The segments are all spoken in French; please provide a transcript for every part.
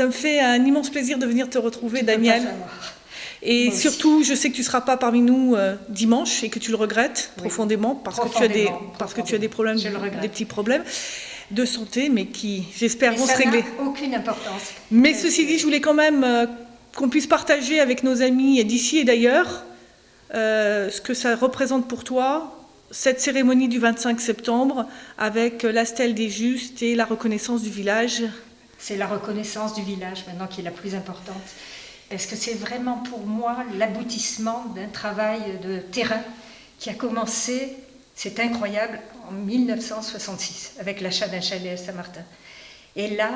Ça me fait un immense plaisir de venir te retrouver, Daniel. Et surtout, je sais que tu ne seras pas parmi nous euh, dimanche et que tu le regrettes profondément parce que tu as des parce que tu as des problèmes, des petits problèmes de santé, mais qui, j'espère, vont se régler. aucune importance. Mais ceci dit, je voulais quand même euh, qu'on puisse partager avec nos amis d'ici et d'ailleurs euh, ce que ça représente pour toi, cette cérémonie du 25 septembre, avec la stèle des justes et la reconnaissance du village. C'est la reconnaissance du village maintenant qui est la plus importante. Parce que c'est vraiment pour moi l'aboutissement d'un travail de terrain qui a commencé, c'est incroyable, en 1966 avec l'achat d'un chalet à Saint-Martin. Et là,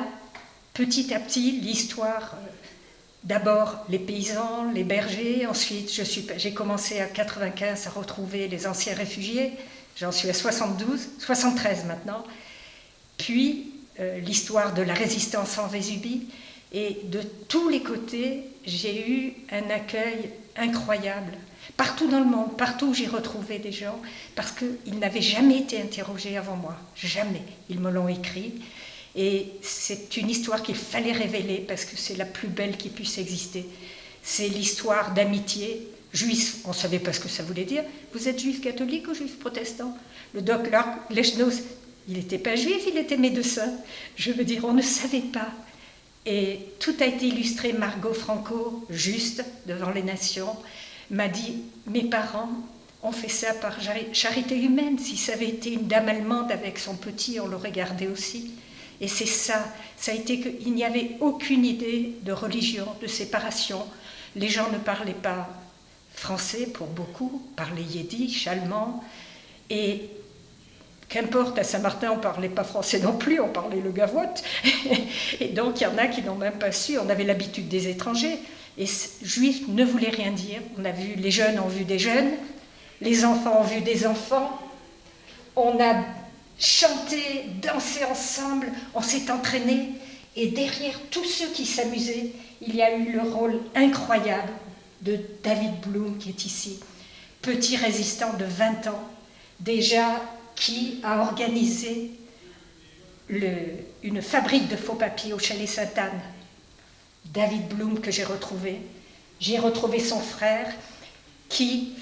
petit à petit, l'histoire, euh, d'abord les paysans, les bergers, ensuite j'ai commencé à 95 à retrouver les anciens réfugiés, j'en suis à 72, 73 maintenant, puis l'histoire de la résistance en Vésubie, et de tous les côtés, j'ai eu un accueil incroyable. Partout dans le monde, partout où j'ai retrouvé des gens, parce qu'ils n'avaient jamais été interrogés avant moi. Jamais. Ils me l'ont écrit. Et c'est une histoire qu'il fallait révéler parce que c'est la plus belle qui puisse exister. C'est l'histoire d'amitié. Juif, on ne savait pas ce que ça voulait dire. Vous êtes juif catholique ou juif protestant? Le doc Lechnos, il n'était pas juif, il était médecin. Je veux dire, on ne savait pas. Et tout a été illustré. Margot Franco, juste devant les nations, m'a dit Mes parents ont fait ça par charité humaine. Si ça avait été une dame allemande avec son petit, on l'aurait gardé aussi. Et c'est ça. Ça a été qu'il n'y avait aucune idée de religion, de séparation. Les gens ne parlaient pas français pour beaucoup, parlaient yiddish, allemand. Et Qu'importe, à Saint-Martin, on ne parlait pas français non plus, on parlait le gavotte. Et donc, il y en a qui n'ont même pas su. On avait l'habitude des étrangers. Et juif ne voulait rien dire. On a vu, les jeunes ont vu des jeunes, les enfants ont vu des enfants. On a chanté, dansé ensemble, on s'est entraîné. Et derrière tous ceux qui s'amusaient, il y a eu le rôle incroyable de David Bloom qui est ici. Petit résistant de 20 ans, déjà qui a organisé une fabrique de faux papiers au chalet Sainte-Anne. David Bloom que j'ai retrouvé. J'ai retrouvé son frère qui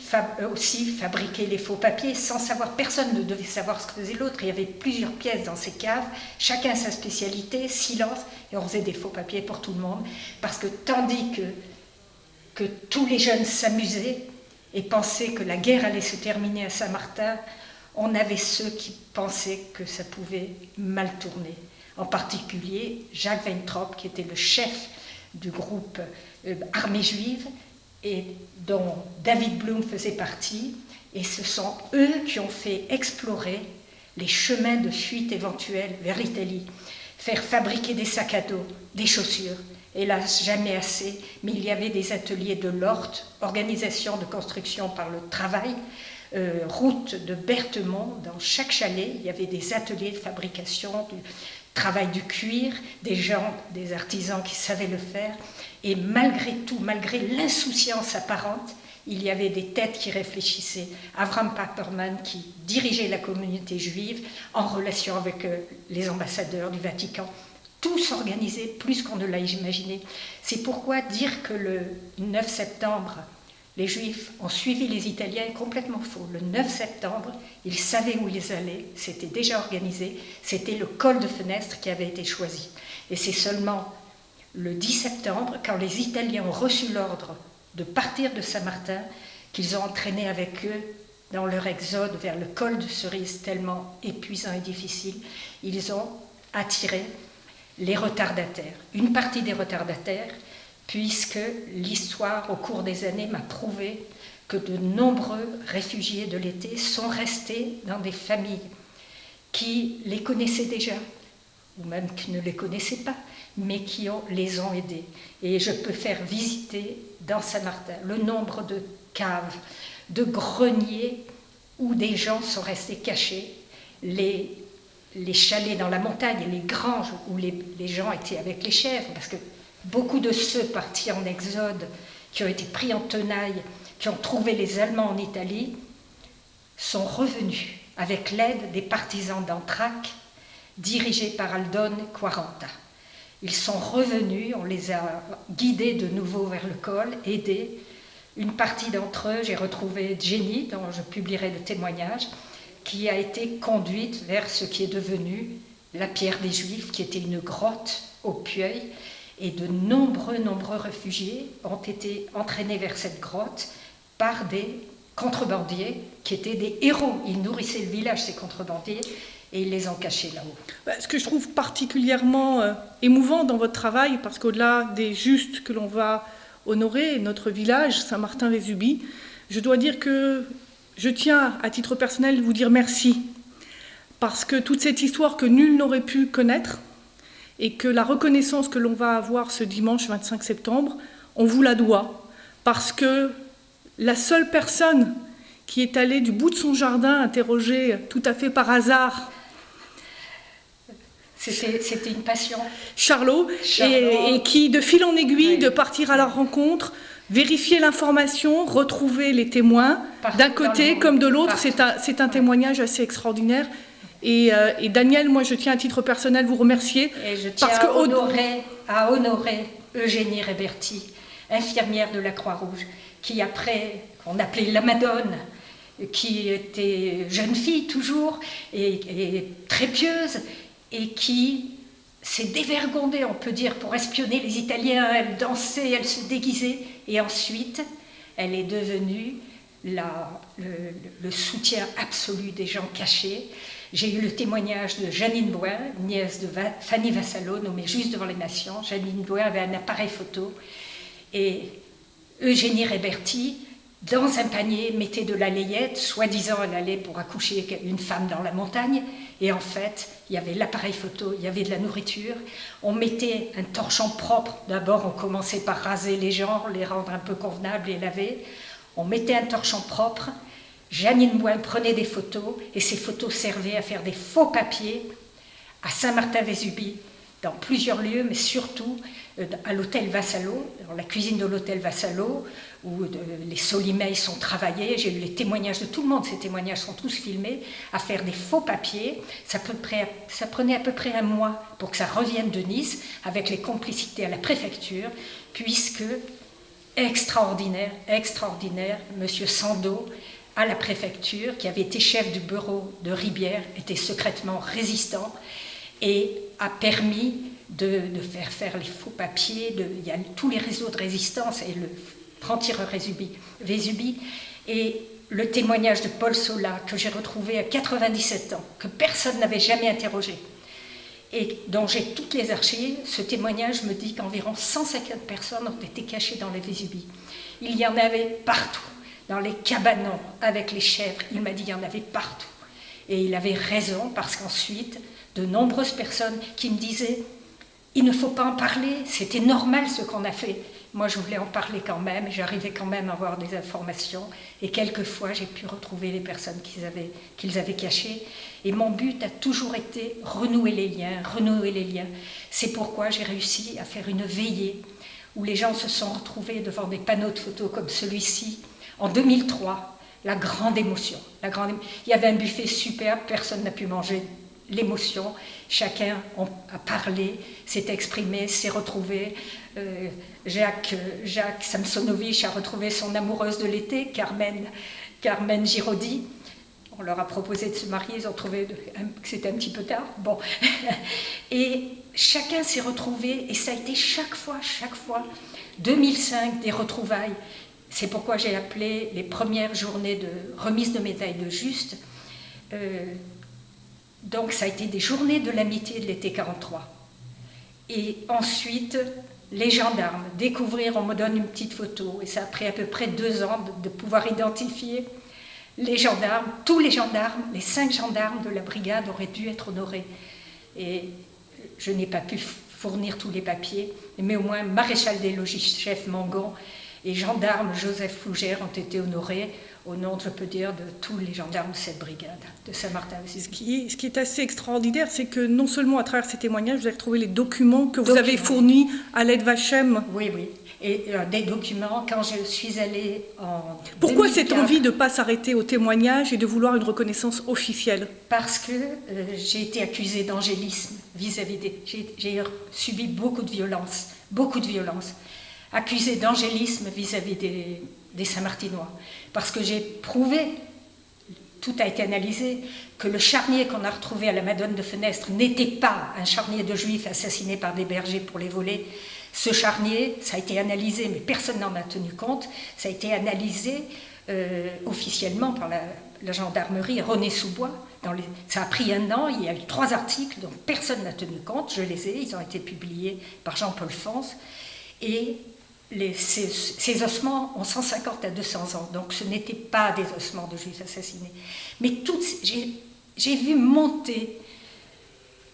aussi fabriquait les faux papiers sans savoir, personne ne devait savoir ce que faisait l'autre. Il y avait plusieurs pièces dans ces caves, chacun sa spécialité, silence, et on faisait des faux papiers pour tout le monde. Parce que tandis que, que tous les jeunes s'amusaient et pensaient que la guerre allait se terminer à Saint-Martin, on avait ceux qui pensaient que ça pouvait mal tourner. En particulier Jacques Weintraub, qui était le chef du groupe euh, Armée juive et dont David Bloom faisait partie. Et ce sont eux qui ont fait explorer les chemins de fuite éventuels vers l'Italie, faire fabriquer des sacs à dos, des chaussures. Hélas, jamais assez, mais il y avait des ateliers de l'ORT, organisation de construction par le travail, euh, route de Berthemont, dans chaque chalet, il y avait des ateliers de fabrication, du travail du cuir, des gens, des artisans qui savaient le faire. Et malgré tout, malgré l'insouciance apparente, il y avait des têtes qui réfléchissaient. Avram Paperman, qui dirigeait la communauté juive en relation avec euh, les ambassadeurs du Vatican, tous organisés plus qu'on ne l'a imaginé. C'est pourquoi dire que le 9 septembre les Juifs ont suivi les Italiens complètement faux. Le 9 septembre, ils savaient où ils allaient, c'était déjà organisé, c'était le col de fenêtre qui avait été choisi. Et c'est seulement le 10 septembre, quand les Italiens ont reçu l'ordre de partir de Saint-Martin, qu'ils ont entraîné avec eux dans leur exode vers le col de Cerise tellement épuisant et difficile, ils ont attiré les retardataires. Une partie des retardataires puisque l'histoire au cours des années m'a prouvé que de nombreux réfugiés de l'été sont restés dans des familles qui les connaissaient déjà, ou même qui ne les connaissaient pas, mais qui les ont aidés. Et je peux faire visiter dans Saint-Martin le nombre de caves, de greniers où des gens sont restés cachés, les, les chalets dans la montagne, les granges où les, gens étaient avec les chèvres, parce que Beaucoup de ceux partis en exode, qui ont été pris en tenaille, qui ont trouvé les Allemands en Italie, sont revenus avec l'aide des partisans d'Antrac, dirigés par Aldone Quaranta. Ils sont revenus, on les a guidés de nouveau vers le col, aidés. Une partie d'entre eux, j'ai retrouvé Jenny, dont je publierai le témoignage, qui a été conduite vers ce qui est devenu la pierre des Juifs, qui était une grotte au Puy, et de nombreux, nombreux réfugiés ont été entraînés vers cette grotte par des contrebandiers qui étaient des héros. Ils nourrissaient le village, ces contrebandiers, et ils les ont cachés là-haut. Bah, ce que je trouve particulièrement euh, émouvant dans votre travail, parce qu'au-delà des justes que l'on va honorer, notre village, Saint-Martin-les-Ubis, je dois dire que je tiens, à titre personnel, vous dire merci, parce que toute cette histoire que nul n'aurait pu connaître, et que la reconnaissance que l'on va avoir ce dimanche 25 septembre, on vous la doit, parce que la seule personne qui est allée du bout de son jardin interroger tout à fait par hasard c'était une passion. Charlot, Et, qui, de fil en aiguille, de partir à leur rencontre, vérifier l'information, retrouver les témoins, d'un côté comme de l'autre, c'est un, un, témoignage assez extraordinaire. Euh, et, Daniel, moi je tiens à titre personnel vous remercier. Et je tiens parce à, honorer, à honorer Eugénie Réberti, infirmière de la Croix-Rouge, qui après, qu'on appelait la Madone, qui était jeune fille toujours, et, très pieuse, et qui s'est dévergondée, on peut dire, pour espionner les Italiens. Elle dansait, elle se déguisait, et ensuite, elle est devenue le, soutien absolu des gens cachés. J'ai eu le témoignage de Janine Bois, nièce de Fanny Vassalo, nommée juste devant les nations. Janine Bois avait un appareil photo et Eugénie Réberti, dans un panier, mettait de la layette, soi-disant elle allait pour accoucher une femme dans la montagne, et en fait, il y avait l'appareil photo, il y avait de la nourriture, on mettait un torchon propre, d'abord on commençait par raser les gens, les rendre un peu convenables et laver, on mettait un torchon propre, Janine Boin prenait des photos, et ces photos servaient à faire des faux papiers à Saint-Martin-Vésubie, dans plusieurs lieux, mais surtout euh, à l'hôtel Vassalo, dans la cuisine de l'hôtel Vassalo, où euh, les solimeilles sont travaillés. J'ai eu les témoignages de tout le monde, ces témoignages sont tous filmés, à faire des faux papiers. Ça, prenait à peu près un mois pour que ça revienne de Nice, avec les complicités à la préfecture, puisque, extraordinaire, extraordinaire, M. Sando, à la préfecture, qui avait été chef du bureau de Ribière, était secrètement résistant et a permis de, faire faire les faux papiers, il y a tous les réseaux de résistance et le franc-tireur Vésubie, et le témoignage de Paul Sola que j'ai retrouvé à 97 ans, que personne n'avait jamais interrogé, et dont j'ai toutes les archives, ce témoignage me dit qu'environ 150 personnes ont été cachées dans les Vésubie. Il y en avait partout, dans les cabanons, avec les chèvres, il m'a dit qu'il y en avait partout. Et il avait raison, parce qu'ensuite, de nombreuses personnes qui me disaient il ne faut pas en parler, c'était normal ce qu'on a fait. Moi, je voulais en parler quand même, j'arrivais quand même à avoir des informations, et quelquefois, j'ai pu retrouver les personnes qu'ils avaient, avaient cachées. Et mon but a toujours été renouer les liens, renouer les liens. C'est pourquoi j'ai réussi à faire une veillée où les gens se sont retrouvés devant des panneaux de photos comme celui-ci en 2003. La grande émotion. La grande... Il y avait un buffet superbe, personne n'a pu manger l'émotion. Chacun a parlé, s'est exprimé, s'est retrouvé. Euh, Jacques, Jacques Samsonovich a retrouvé son amoureuse de l'été, Carmen, Carmen Giraudy. On leur a proposé de se marier, ils ont trouvé que c'était un petit peu tard. Bon. Et chacun s'est retrouvé, et ça a été chaque fois, chaque fois, 2005, des retrouvailles. C'est pourquoi j'ai appelé les premières journées de remise de médailles de juste euh, donc ça a été des journées de l'amitié de l'été 43. Et ensuite, les gendarmes, découvrir, on me donne une petite photo, et ça a pris à peu près deux ans de, pouvoir identifier les gendarmes, tous les gendarmes, les cinq gendarmes de la brigade auraient dû être honorés. Et je n'ai pas pu fournir tous les papiers, mais au moins maréchal des logis, chef Mangon, et gendarme Joseph Fougère ont été honorés au nom, je peux dire, de tous les gendarmes de cette brigade de Saint-Martin. Ce qui, ce qui est assez extraordinaire, c'est que non seulement à travers ces témoignages, vous avez retrouvé les documents que vous avez fournis à l'aide Vachem. Oui, oui. et euh, des documents quand je suis allée en. Pourquoi cette envie de ne pas s'arrêter au témoignage et de vouloir une reconnaissance officielle? Parce que euh, j'ai été accusée d'angélisme vis-à-vis des. J'ai subi beaucoup de violence, beaucoup de violence. Accusée d'angélisme vis-à-vis des, des Saint-Martinois. Parce que j'ai prouvé, tout a été analysé, que le charnier qu'on a retrouvé à la Madone de Fenestre n'était pas un charnier de juifs assassinés par des bergers pour les voler, ce charnier, ça a été analysé, mais personne n'en a tenu compte, ça a été analysé euh, officiellement par la, gendarmerie René Soubois. Dans les, ça a pris un an, il y a eu trois articles dont personne n'a tenu compte, je les ai, ils ont été publiés par Jean-Paul Fons. Et les, ces, ossements ont 150 à 200 ans, donc ce n'étaient pas des ossements de juifs assassinés. Mais j'ai vu monter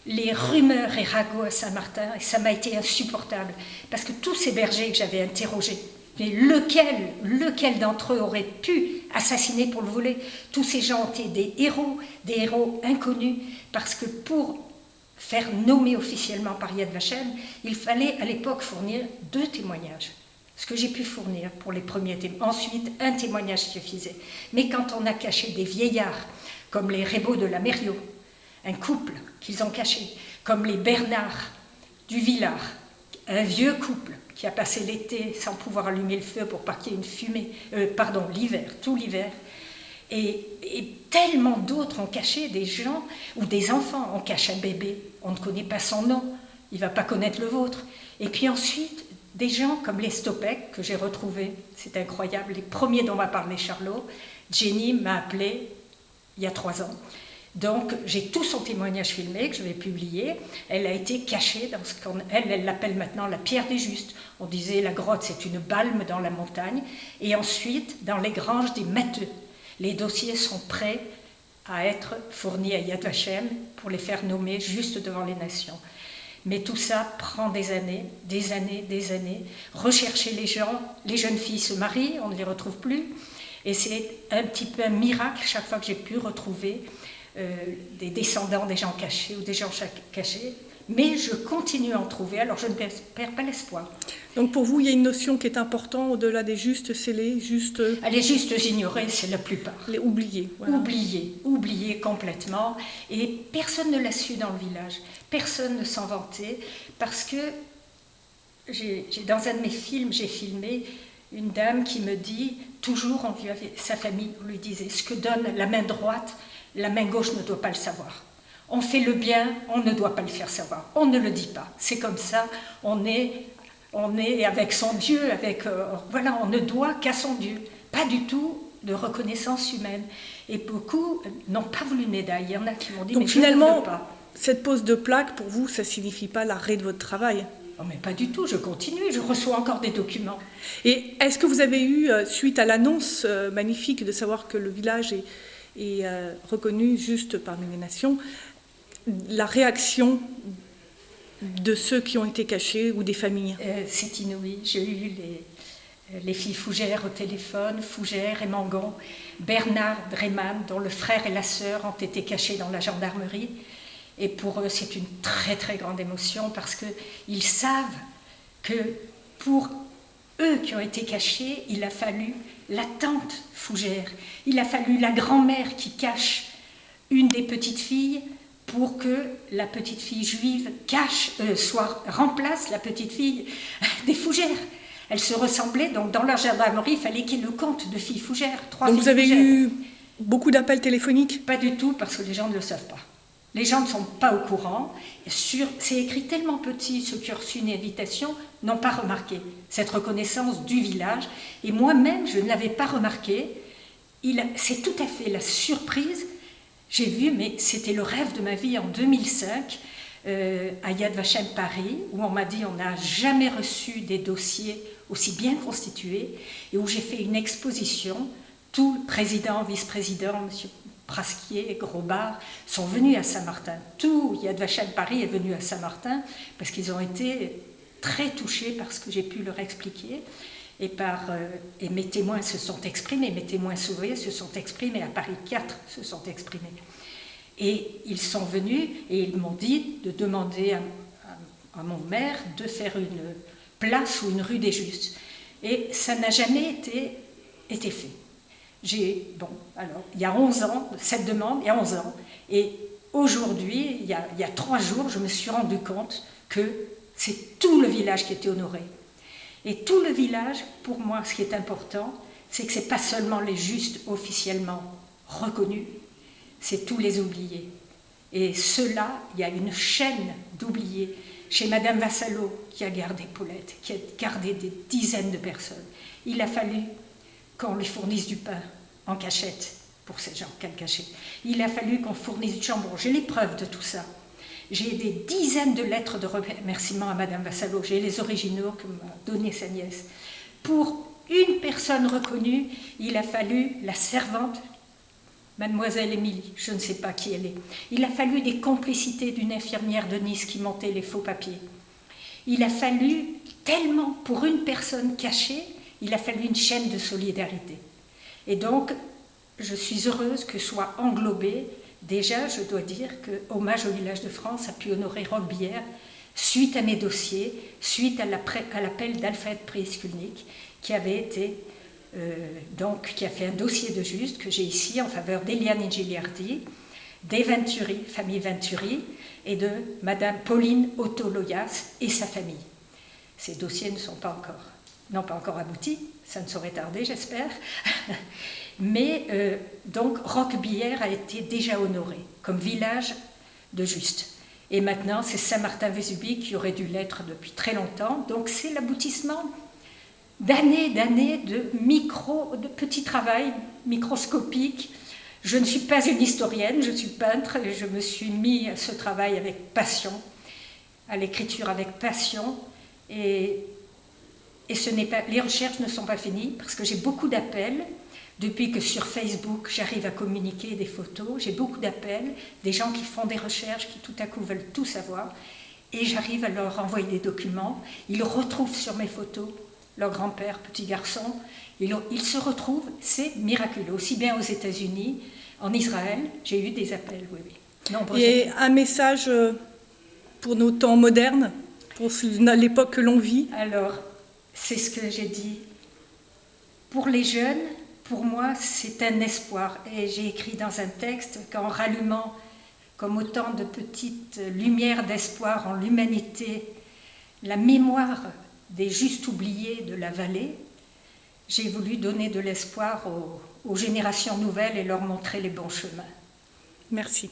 les rumeurs et ragots à Saint-Martin, et ça m'a été insupportable, parce que tous ces bergers que j'avais interrogés, mais lequel, lequel d'entre eux aurait pu assassiner pour le voler? Tous ces gens été des héros, des héros inconnus, parce que pour faire nommer officiellement par Yad Vashem, il fallait à l'époque fournir deux témoignages. Ce que j'ai pu fournir pour les premiers témoignages. Ensuite, un témoignage suffisait. Mais quand on a caché des vieillards, comme les Rébeaux de la Mériot, un couple qu'ils ont caché, comme les Bernard du Villard, un vieux couple qui a passé l'été sans pouvoir allumer le feu pour pas qu'il y ait une fumée, euh, pardon, l'hiver, tout l'hiver. Et, tellement d'autres ont caché des gens, ou des enfants, on cache un bébé, on ne connaît pas son nom, il ne va pas connaître le vôtre. Et puis ensuite, des gens comme les Stopek, que j'ai retrouvés, c'est incroyable, les premiers dont m'a parlé Charlot, Jenny m'a appelé il y a trois ans, donc j'ai tout son témoignage filmé que je vais publier. Elle a été cachée dans ce qu'on elle elle l'appelle maintenant la pierre des justes. On disait la grotte c'est une balme dans la montagne. Et ensuite dans les granges des matheux. Les dossiers sont prêts à être fournis à Yad Vashem pour les faire nommer juste devant les nations. Mais tout ça prend des années, des années, des années. Rechercher les gens, les jeunes filles se marient, on ne les retrouve plus. Et c'est un petit peu un miracle chaque fois que j'ai pu retrouver euh, des descendants des gens cachés ou des gens cachés, mais je continue à en trouver, alors je ne perds pas l'espoir. Donc pour vous, il y a une notion qui est importante au-delà des justes scellés, justes... Les justes ignorés, c'est la plupart. Les oubliés. Oubliés, oubliés complètement. Et personne ne l'a su dans le village. Personne ne s'en vantait, parce que j'ai, dans un de mes films, j'ai filmé une dame qui me dit, toujours on lui avait, sa famille lui disait, ce que donne la main droite la main gauche ne doit pas le savoir. On fait le bien, on ne doit pas le faire savoir. On ne le dit pas. C'est comme ça, on est, on est avec son Dieu, avec, euh, voilà, on ne doit qu'à son Dieu. Pas du tout de reconnaissance humaine. Et beaucoup n'ont pas voulu Neda. Il y en a qui m'ont dit, Donc finalement, cette pose de plaque, pour vous, ça ne signifie pas l'arrêt de votre travail? Oh, mais pas du tout, je continue, je reçois encore des documents. Et est-ce que vous avez eu, euh, suite à l'annonce euh, magnifique de savoir que le village est, reconnu juste parmi les nations, la réaction de ceux qui ont été cachés ou des familles euh, C'est inouï. J'ai eu les, euh, les filles Fougère au téléphone, Fougère et Mangon, Bernard Dreman, dont le frère et la sœur ont été cachés dans la gendarmerie. Et pour eux, c'est une très très grande émotion parce qu'ils savent que pour eux qui ont été cachés, il a fallu la tante Fougère, il a fallu la grand-mère qui cache une des petites filles pour que la petite fille juive cache, euh, soit, remplace la petite fille des Fougères. Elles se ressemblaient, donc dans leur gendarmerie, il fallait qu'il y ait le compte de filles Fougères. Trois donc vous avez eu beaucoup d'appels téléphoniques? Pas du tout, parce que les gens ne le savent pas. Les gens ne sont pas au courant. C'est écrit tellement petit, ceux qui ont reçu une invitation n'ont pas remarqué cette reconnaissance du village. Et moi-même, je ne l'avais pas remarqué. C'est tout à fait la surprise. J'ai vu, mais c'était le rêve de ma vie en 2005, euh, à Yad Vashem Paris, où on m'a dit on n'a jamais reçu des dossiers aussi bien constitués, et où j'ai fait une exposition. Tout président, vice-président, monsieur Prasquier, Grosbar, sont venus à Saint-Martin. Tout Yad Vashem Paris est venu à Saint-Martin parce qu'ils ont été très touchés par ce que j'ai pu leur expliquer. Euh, et mes témoins se sont exprimés, mes témoins sauvés se sont exprimés, à Paris 4 se sont exprimés. Et ils sont venus et ils m'ont dit de demander à, mon maire de faire une place ou une rue des Justes. Et ça n'a jamais été, été fait. J'ai, bon, alors, il y a 11 ans, cette demande, il y a 11 ans, et aujourd'hui, il, il y a trois jours, je me suis rendu compte que c'est tout le village qui était honoré. Et tout le village, pour moi, ce qui est important, c'est que ce n'est pas seulement les justes officiellement reconnus, c'est tous les oubliés. Et ceux-là, il y a une chaîne d'oubliés. Chez Madame Vassalo, qui a gardé Paulette, qui a gardé des dizaines de personnes, il a fallu qu'on lui fournisse du pain en cachette pour ces gens qu'elle cachait. Il a fallu qu'on fournisse du jambon. J'ai les preuves de tout ça. J'ai des dizaines de lettres de remerciement à Madame Vassalo. J'ai les originaux que m'a donné sa nièce. Pour une personne reconnue, il a fallu la servante, Mademoiselle Émilie, je ne sais pas qui elle est. Il a fallu des complicités d'une infirmière de Nice qui montait les faux papiers. Il a fallu tellement, pour une personne cachée, il a fallu une chaîne de solidarité. Et donc, je suis heureuse que soit englobé, déjà, je dois dire que Hommage au village de France a pu honorer Roquebière suite à mes dossiers, suite à l'appel d'Alfred Prieskulnik, qui avait été euh, donc qui a fait un dossier de juste que j'ai ici en faveur d'Eliane Giliardi, des Venturi, famille Venturi, et de Madame Pauline Otto-Loyas et sa famille. Ces dossiers ne sont pas encore, n'ont pas encore abouti, ça ne saurait tarder, j'espère. Mais euh, donc Roquebière a été déjà honoré comme village de juste. Et maintenant, c'est Saint-Martin-Vésubie qui aurait dû l'être depuis très longtemps. Donc c'est l'aboutissement d'années, d'années de micro, de petits travail microscopiques. Je ne suis pas une historienne, je suis peintre et je me suis mis à ce travail avec passion, à l'écriture avec passion. Et, et ce pas, les recherches ne sont pas finies parce que j'ai beaucoup d'appels. Depuis que sur Facebook, j'arrive à communiquer des photos, j'ai beaucoup d'appels, des gens qui font des recherches, qui tout à coup veulent tout savoir, et j'arrive à leur envoyer des documents. Ils retrouvent sur mes photos leur grand-père, petit garçon. Ils, se retrouvent, c'est miraculeux, aussi bien aux États-Unis, en Israël, j'ai eu des appels, oui, oui. Et un message euh, pour nos temps modernes, pour l'époque que l'on vit? Alors, c'est ce que j'ai dit. Pour les jeunes, pour moi, c'est un espoir. Et j'ai écrit dans un texte qu'en rallumant comme autant de petites lumières d'espoir en l'humanité, la mémoire des justes oubliés de la vallée, j'ai voulu donner de l'espoir aux, générations nouvelles et leur montrer les bons chemins. Merci.